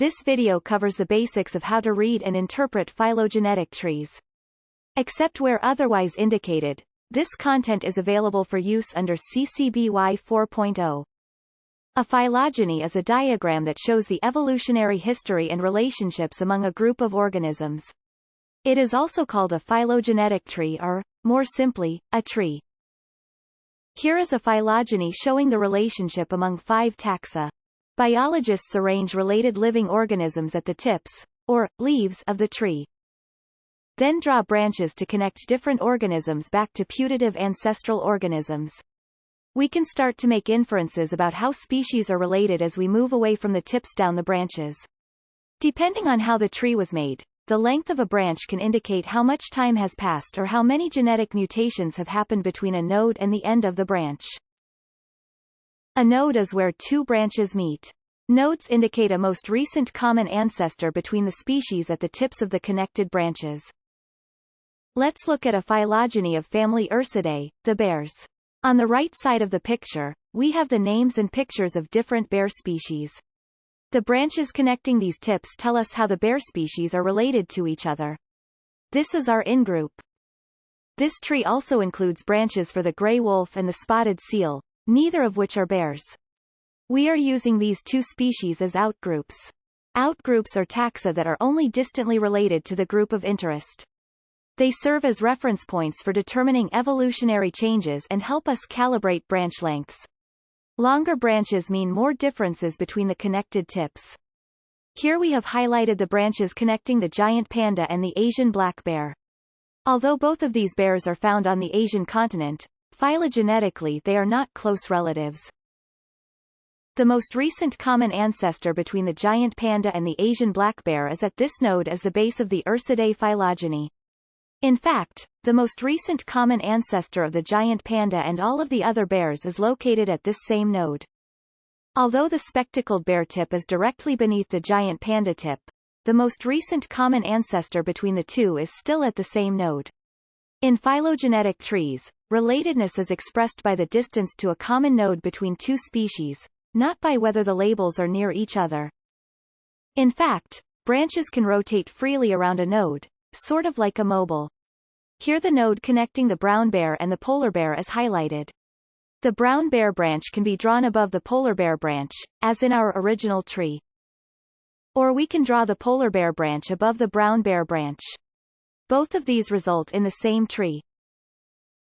This video covers the basics of how to read and interpret phylogenetic trees. Except where otherwise indicated, this content is available for use under CC BY 4.0. A phylogeny is a diagram that shows the evolutionary history and relationships among a group of organisms. It is also called a phylogenetic tree or, more simply, a tree. Here is a phylogeny showing the relationship among five taxa. Biologists arrange related living organisms at the tips, or, leaves of the tree. Then draw branches to connect different organisms back to putative ancestral organisms. We can start to make inferences about how species are related as we move away from the tips down the branches. Depending on how the tree was made, the length of a branch can indicate how much time has passed or how many genetic mutations have happened between a node and the end of the branch. A node is where two branches meet. Nodes indicate a most recent common ancestor between the species at the tips of the connected branches. Let's look at a phylogeny of family Ursidae, the bears. On the right side of the picture, we have the names and pictures of different bear species. The branches connecting these tips tell us how the bear species are related to each other. This is our in-group. This tree also includes branches for the gray wolf and the spotted seal, neither of which are bears. We are using these two species as outgroups. Outgroups are taxa that are only distantly related to the group of interest. They serve as reference points for determining evolutionary changes and help us calibrate branch lengths. Longer branches mean more differences between the connected tips. Here we have highlighted the branches connecting the giant panda and the Asian black bear. Although both of these bears are found on the Asian continent, phylogenetically they are not close relatives. The most recent common ancestor between the giant panda and the Asian black bear is at this node as the base of the Ursidae phylogeny. In fact, the most recent common ancestor of the giant panda and all of the other bears is located at this same node. Although the spectacled bear tip is directly beneath the giant panda tip, the most recent common ancestor between the two is still at the same node. In phylogenetic trees, relatedness is expressed by the distance to a common node between two species, not by whether the labels are near each other. In fact, branches can rotate freely around a node, sort of like a mobile. Here the node connecting the brown bear and the polar bear is highlighted. The brown bear branch can be drawn above the polar bear branch, as in our original tree. Or we can draw the polar bear branch above the brown bear branch. Both of these result in the same tree.